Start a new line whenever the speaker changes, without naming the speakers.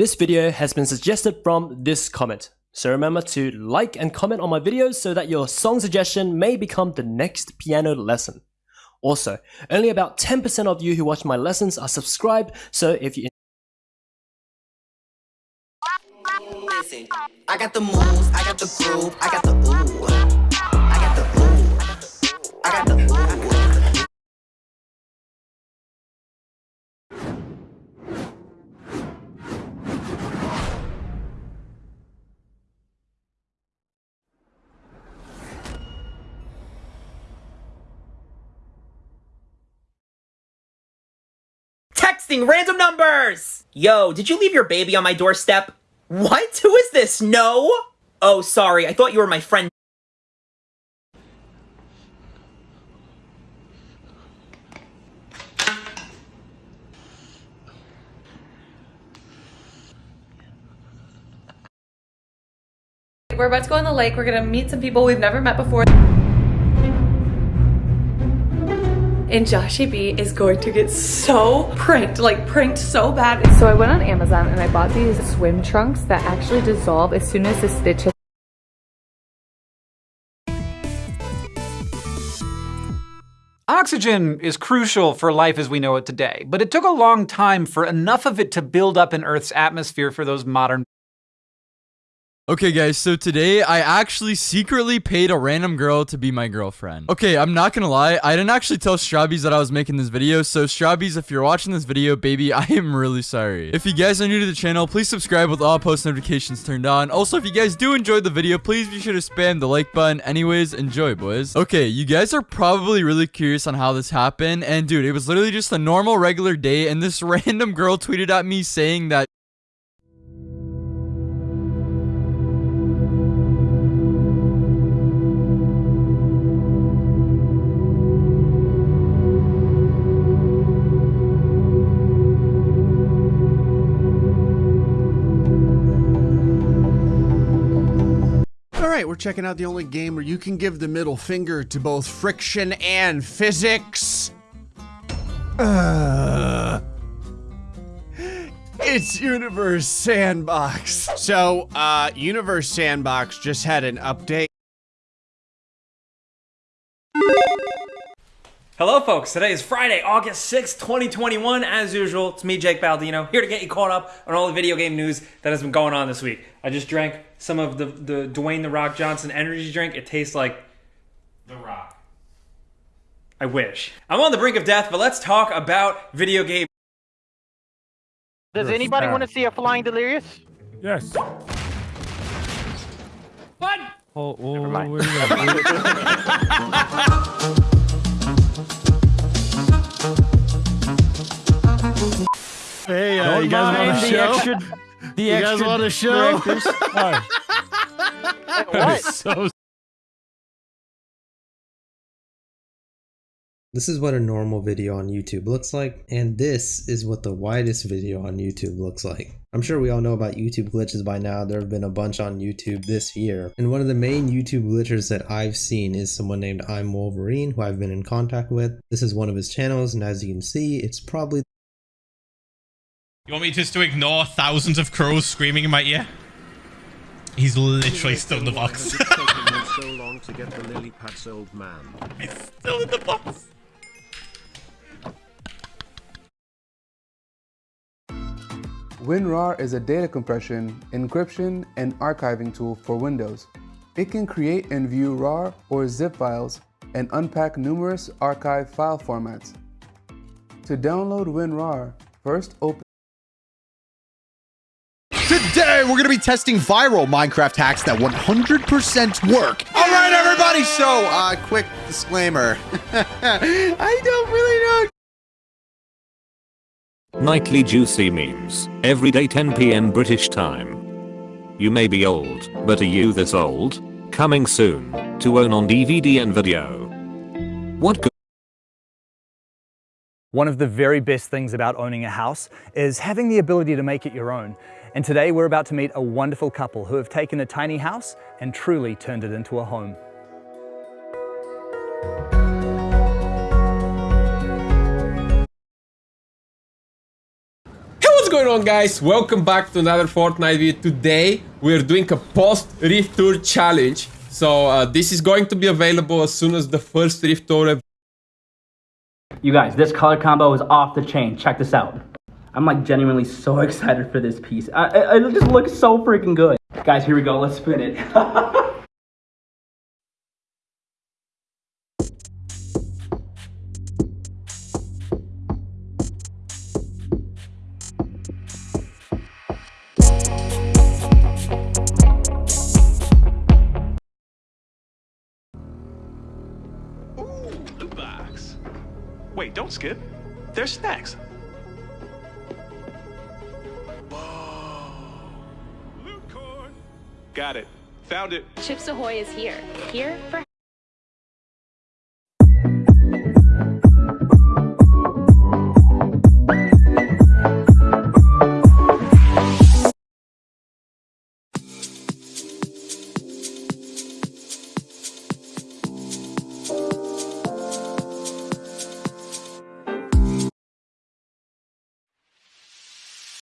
This video has been suggested from this comment. So remember to like and comment on my videos so that your song suggestion may become the next piano lesson. Also, only about 10% of you who watch my lessons are subscribed, so if you
Listen, I got the moves, I got the groove, I got the ooh. I got the ooh. I got the ooh.
Texting random numbers! Yo, did you leave your baby on my doorstep? What? Who is this? No? Oh, sorry. I thought you were my friend.
We're about to go on the lake. We're gonna meet some people we've never met before. And Joshy B is going to get so pranked, like pranked so bad.
So I went on Amazon and I bought these swim trunks that actually dissolve as soon as the stitch hits
Oxygen is crucial for life as we know it today, but it took a long time for enough of it to build up in Earth's atmosphere for those modern
Okay guys, so today I actually secretly paid a random girl to be my girlfriend. Okay, I'm not gonna lie, I didn't actually tell Strawbies that I was making this video, so Strawbies, if you're watching this video, baby, I am really sorry. If you guys are new to the channel, please subscribe with all post notifications turned on. Also, if you guys do enjoy the video, please be sure to spam the like button. Anyways, enjoy, boys. Okay, you guys are probably really curious on how this happened, and dude, it was literally just a normal, regular day, and this random girl tweeted at me saying that
checking out the only game where you can give the middle finger to both friction and physics. Uh, it's Universe Sandbox. So, uh, Universe Sandbox just had an update.
Hello folks, today is Friday, August 6th, 2021. As usual, it's me, Jake Baldino, here to get you caught up on all the video game news that has been going on this week. I just drank some of the, the Dwayne The Rock Johnson energy drink. It tastes like The Rock. I wish. I'm on the brink of death, but let's talk about video game.
Does anybody want to see a flying delirious?
Yes.
What?
Oh, oh
mind.
you
Hey,
Don't
you guys want
mind
a
the
show?
extra- The
You guys want a show?
directors.
What?
so
This is what a normal video on YouTube looks like, and this is what the widest video on YouTube looks like. I'm sure we all know about YouTube glitches by now, there have been a bunch on YouTube this year, and one of the main YouTube glitches that I've seen is someone named I'm Wolverine, who I've been in contact with. This is one of his channels, and as you can see, it's probably
You want me just to ignore thousands of crows screaming in my ear? He's literally still in the box.
so long to get the lily pads, old man.
He's still in the box.
WinRAR is a data compression, encryption, and archiving tool for Windows. It can create and view RAR or zip files and unpack numerous archive file formats. To download WinRAR, first open
Today, we're gonna be testing viral Minecraft hacks that 100% work. All right, everybody. So, uh, quick disclaimer. I don't really know.
Nightly juicy memes. Every day 10 p.m. British time. You may be old, but are you this old? Coming soon, to own on DVD and video. What good
One of the very best things about owning a house is having the ability to make it your own. And today we're about to meet a wonderful couple who have taken a tiny house and truly turned it into a home.
Hey, what's going on guys, welcome back to another Fortnite video. Today we're doing a post Rift Tour challenge. So uh, this is going to be available as soon as the first Rift Tour
You guys, this color combo is off the chain. Check this out. I'm like genuinely so excited for this piece. I, it just looks so freaking good. Guys, here we go. Let's spin it.
Wait, don't skip. There's snacks. Got it. Found it.
Chips Ahoy is here. Here for